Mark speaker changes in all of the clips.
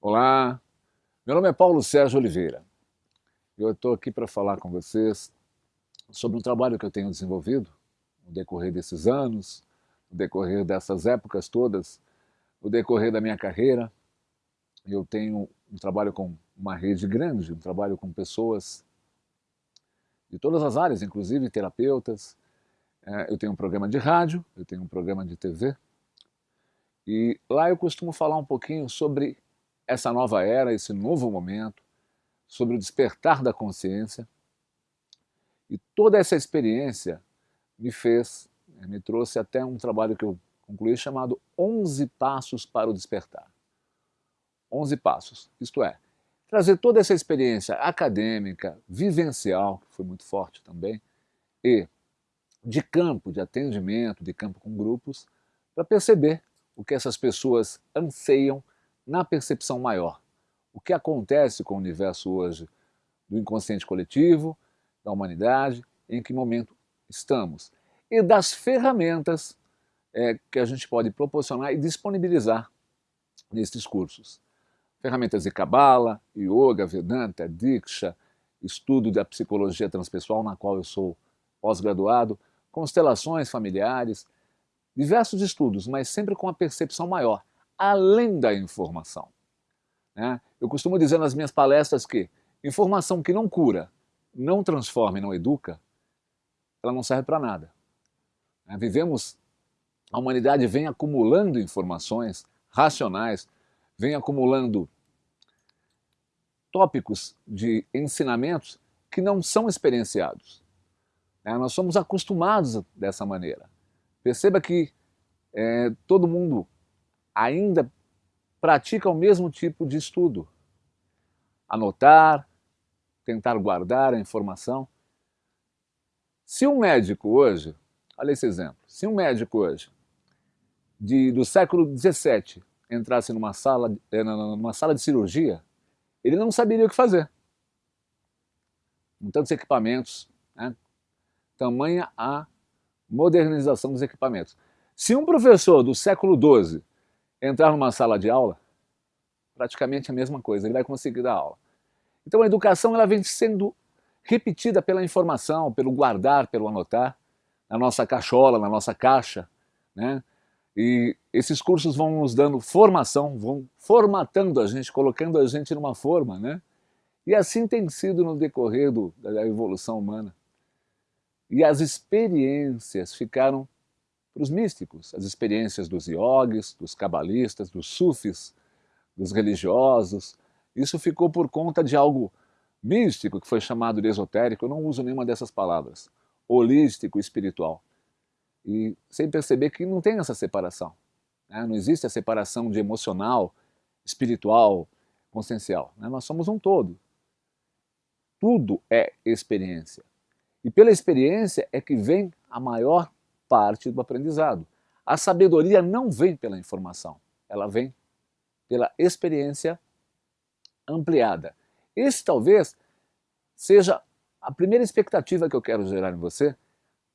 Speaker 1: Olá, meu nome é Paulo Sérgio Oliveira. Eu estou aqui para falar com vocês sobre um trabalho que eu tenho desenvolvido no decorrer desses anos, no decorrer dessas épocas todas, no decorrer da minha carreira. Eu tenho um trabalho com uma rede grande, um trabalho com pessoas de todas as áreas, inclusive terapeutas. É, eu tenho um programa de rádio, eu tenho um programa de TV. E lá eu costumo falar um pouquinho sobre essa nova era, esse novo momento, sobre o despertar da consciência. E toda essa experiência me fez, né, me trouxe até um trabalho que eu concluí chamado 11 Passos para o Despertar. 11 passos, isto é, trazer toda essa experiência acadêmica, vivencial, que foi muito forte também, e de campo, de atendimento, de campo com grupos, para perceber o que essas pessoas anseiam na percepção maior. O que acontece com o universo hoje do inconsciente coletivo, da humanidade, em que momento estamos. E das ferramentas é, que a gente pode proporcionar e disponibilizar nesses cursos. Ferramentas de Kabbalah, Yoga, Vedanta, Diksha, estudo da psicologia transpessoal, na qual eu sou pós-graduado, constelações familiares, diversos estudos, mas sempre com a percepção maior além da informação. Né? Eu costumo dizer nas minhas palestras que informação que não cura, não transforma e não educa, ela não serve para nada. Né? Vivemos, a humanidade vem acumulando informações racionais, vem acumulando tópicos de ensinamentos que não são experienciados. Né? Nós somos acostumados dessa maneira. Perceba que é, todo mundo ainda pratica o mesmo tipo de estudo. Anotar, tentar guardar a informação. Se um médico hoje, olha esse exemplo, se um médico hoje, de, do século XVII, entrasse numa sala, eh, numa sala de cirurgia, ele não saberia o que fazer. Com tantos equipamentos, né? tamanha a modernização dos equipamentos. Se um professor do século XII entrar numa sala de aula, praticamente a mesma coisa, ele vai conseguir dar aula. Então a educação ela vem sendo repetida pela informação, pelo guardar, pelo anotar, na nossa cachola, na nossa caixa, né? E esses cursos vão nos dando formação, vão formatando a gente, colocando a gente numa forma, né? E assim tem sido no decorrer do, da evolução humana. E as experiências ficaram para os místicos, as experiências dos iogues, dos cabalistas, dos sufis, dos religiosos. Isso ficou por conta de algo místico, que foi chamado de esotérico, eu não uso nenhuma dessas palavras, holístico, espiritual. E sem perceber que não tem essa separação. Né? Não existe a separação de emocional, espiritual, consciencial. Né? Nós somos um todo. Tudo é experiência. E pela experiência é que vem a maior parte do aprendizado. A sabedoria não vem pela informação, ela vem pela experiência ampliada. Esse talvez seja a primeira expectativa que eu quero gerar em você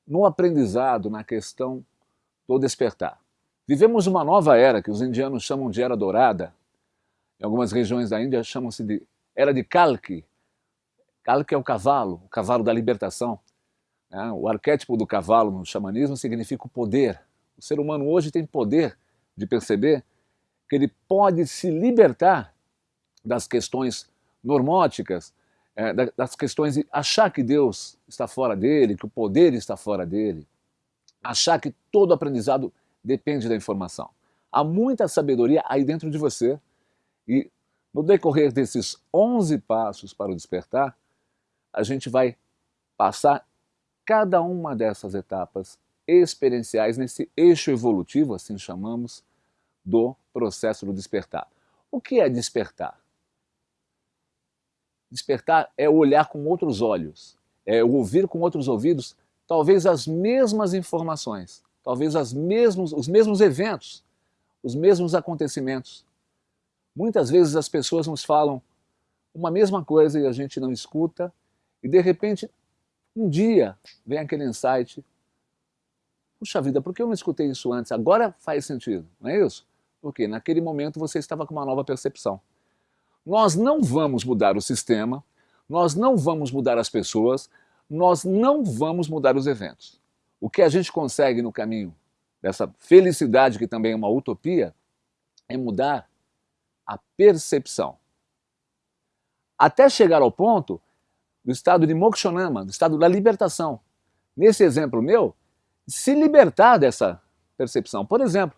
Speaker 1: no aprendizado, na questão do despertar. Vivemos uma nova era que os indianos chamam de Era Dourada, em algumas regiões da Índia chamam-se de Era de Kalki. Kalki é o cavalo, o cavalo da libertação. É, o arquétipo do cavalo no xamanismo significa o poder. O ser humano hoje tem poder de perceber que ele pode se libertar das questões normóticas, é, das questões de achar que Deus está fora dele, que o poder está fora dele, achar que todo aprendizado depende da informação. Há muita sabedoria aí dentro de você e no decorrer desses 11 passos para o despertar, a gente vai passar cada uma dessas etapas experienciais nesse eixo evolutivo, assim chamamos, do processo do despertar. O que é despertar? Despertar é olhar com outros olhos, é ouvir com outros ouvidos talvez as mesmas informações, talvez as mesmos, os mesmos eventos, os mesmos acontecimentos. Muitas vezes as pessoas nos falam uma mesma coisa e a gente não escuta, e de repente um dia vem aquele insight, puxa vida, por que eu não escutei isso antes? Agora faz sentido, não é isso? Porque naquele momento você estava com uma nova percepção. Nós não vamos mudar o sistema, nós não vamos mudar as pessoas, nós não vamos mudar os eventos. O que a gente consegue no caminho dessa felicidade, que também é uma utopia, é mudar a percepção. Até chegar ao ponto do estado de mokshanama, do estado da libertação. Nesse exemplo meu, se libertar dessa percepção. Por exemplo,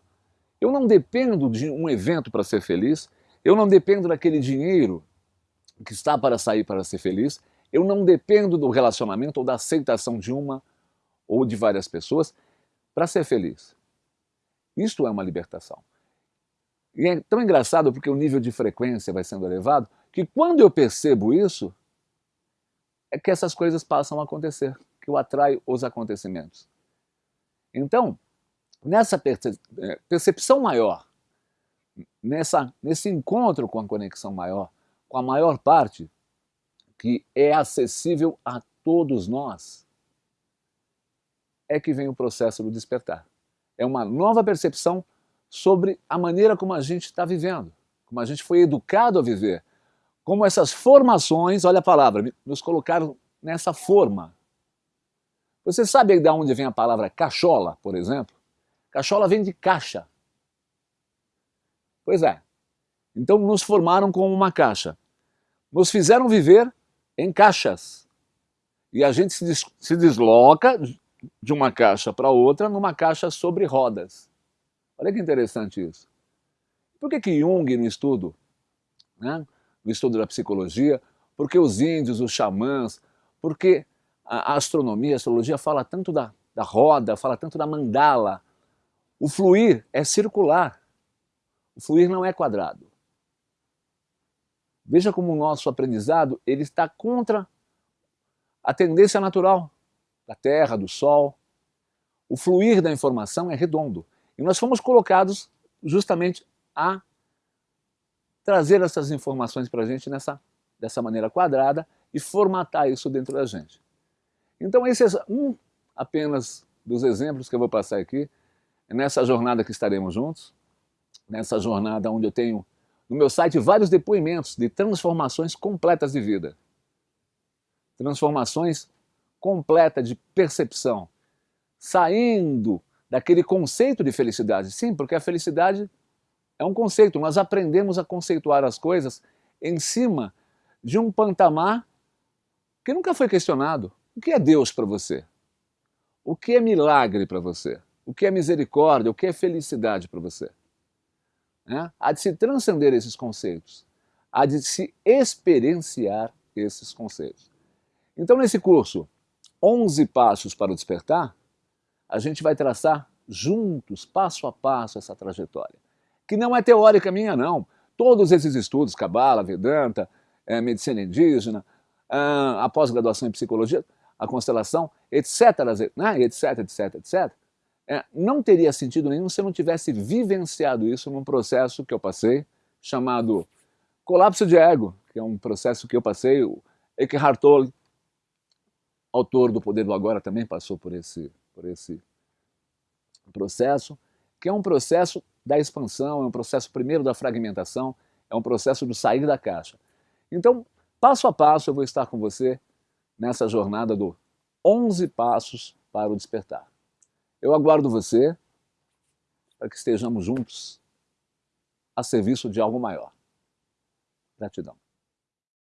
Speaker 1: eu não dependo de um evento para ser feliz, eu não dependo daquele dinheiro que está para sair para ser feliz, eu não dependo do relacionamento ou da aceitação de uma ou de várias pessoas para ser feliz. Isto é uma libertação. E é tão engraçado porque o nível de frequência vai sendo elevado, que quando eu percebo isso, é que essas coisas passam a acontecer, que eu atraio os acontecimentos. Então, nessa é, percepção maior, nessa, nesse encontro com a conexão maior, com a maior parte, que é acessível a todos nós, é que vem o processo do despertar. É uma nova percepção sobre a maneira como a gente está vivendo, como a gente foi educado a viver, como essas formações, olha a palavra, nos colocaram nessa forma. Você sabe de onde vem a palavra cachola, por exemplo? Cachola vem de caixa. Pois é. Então nos formaram como uma caixa. Nos fizeram viver em caixas. E a gente se, se desloca de uma caixa para outra numa caixa sobre rodas. Olha que interessante isso. Por que, que Jung, no estudo, né, no estudo da psicologia, porque os índios, os xamãs, porque a astronomia, a astrologia fala tanto da, da roda, fala tanto da mandala, o fluir é circular. O fluir não é quadrado. Veja como o nosso aprendizado ele está contra a tendência natural da Terra, do Sol. O fluir da informação é redondo. E nós fomos colocados justamente a trazer essas informações para a gente nessa, dessa maneira quadrada e formatar isso dentro da gente. Então esse é um apenas dos exemplos que eu vou passar aqui nessa jornada que estaremos juntos, nessa jornada onde eu tenho no meu site vários depoimentos de transformações completas de vida. Transformações completas de percepção, saindo daquele conceito de felicidade. Sim, porque a felicidade é um conceito, nós aprendemos a conceituar as coisas em cima de um pantamar que nunca foi questionado. O que é Deus para você? O que é milagre para você? o que é misericórdia, o que é felicidade para você. Né? Há de se transcender esses conceitos, há de se experienciar esses conceitos. Então, nesse curso, 11 Passos para o Despertar, a gente vai traçar juntos, passo a passo, essa trajetória. Que não é teórica minha, não. Todos esses estudos, Cabala, Vedanta, é, medicina indígena, ah, a pós-graduação em psicologia, a constelação, etc, né, etc, etc, etc, é, não teria sentido nenhum se eu não tivesse vivenciado isso num processo que eu passei, chamado colapso de ego, que é um processo que eu passei, o Eckhart Tolle, autor do Poder do Agora, também passou por esse, por esse processo, que é um processo da expansão, é um processo primeiro da fragmentação, é um processo do sair da caixa. Então, passo a passo, eu vou estar com você nessa jornada do 11 passos para o despertar. Eu aguardo você para que estejamos juntos a serviço de algo maior. Gratidão.